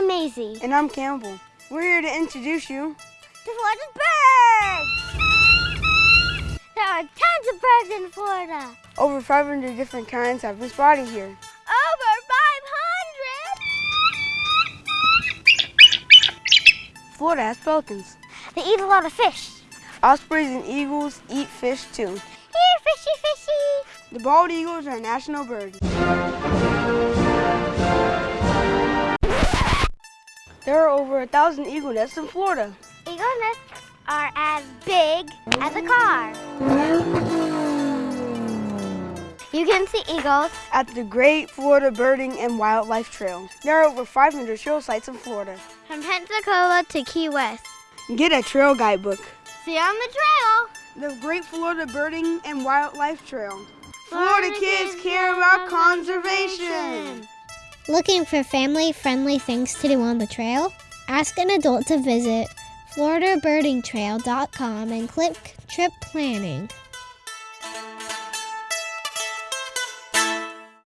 I'm Maisie. And I'm Campbell. We're here to introduce you to Florida's birds. There are tons of birds in Florida. Over 500 different kinds have been spotted here. Over 500? Florida has pelicans. They eat a lot of fish. Ospreys and eagles eat fish too. Here, fishy, fishy. The bald eagles are a national bird. There are over a thousand eagle nests in Florida. Eagle nests are as big as a car. You can see eagles at the Great Florida Birding and Wildlife Trail. There are over 500 trail sites in Florida. From Pensacola to Key West. Get a trail guidebook. See you on the trail. The Great Florida Birding and Wildlife Trail. Florida, Florida kids, kids care about conservation. Looking for family-friendly things to do on the trail? Ask an adult to visit floridabirdingtrail.com and click Trip Planning.